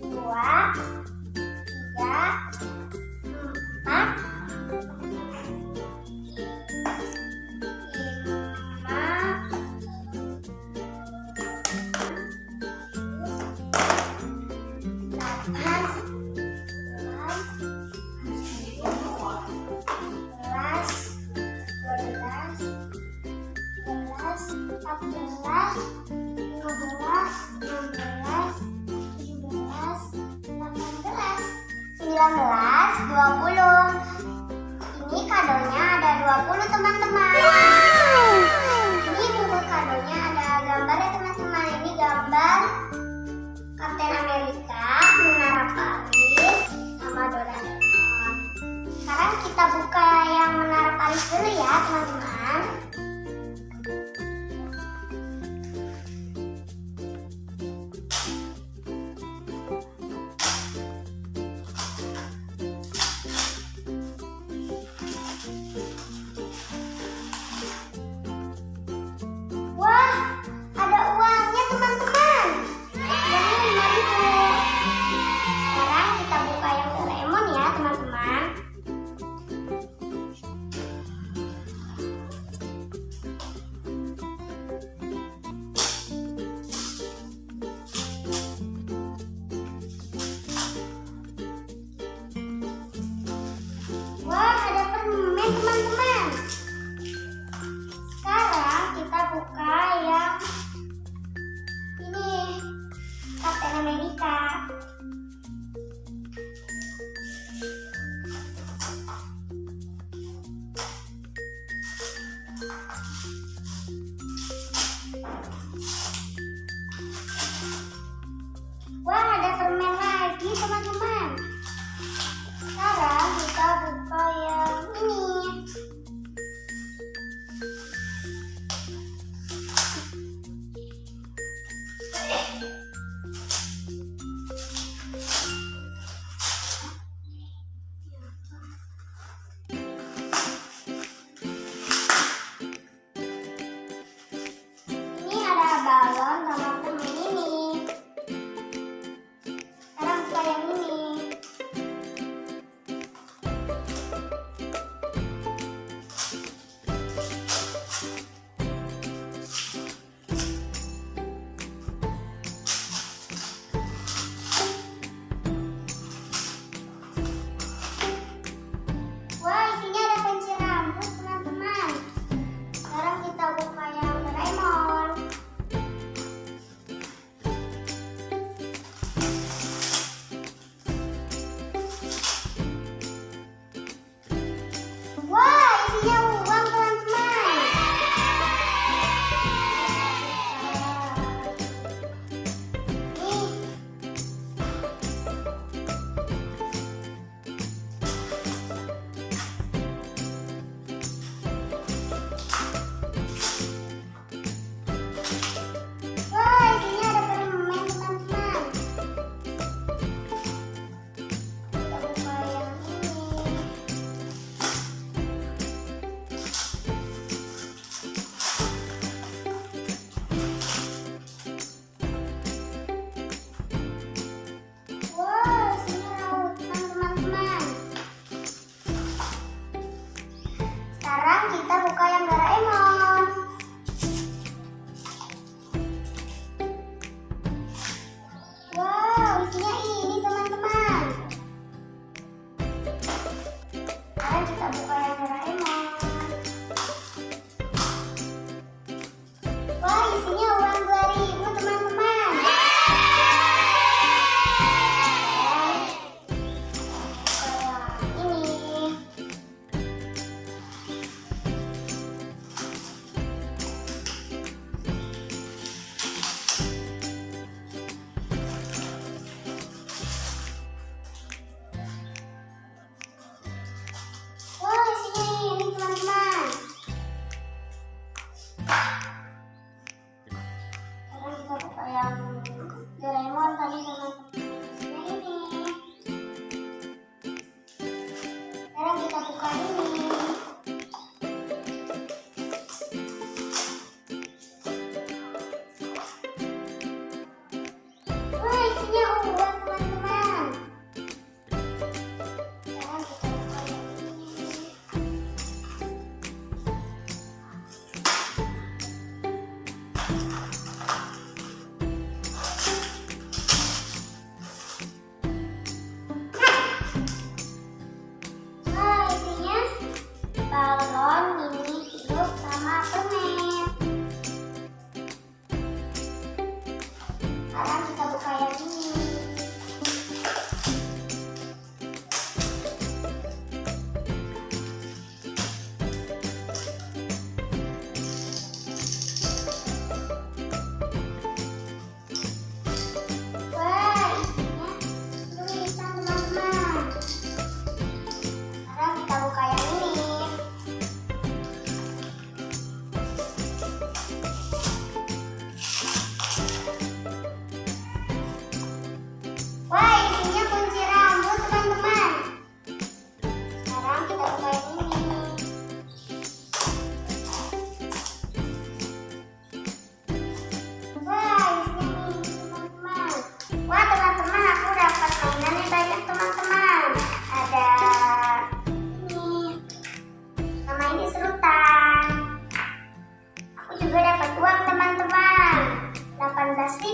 dua, tiga, empat, 20. Ini kadonya ada 20 teman-teman. Así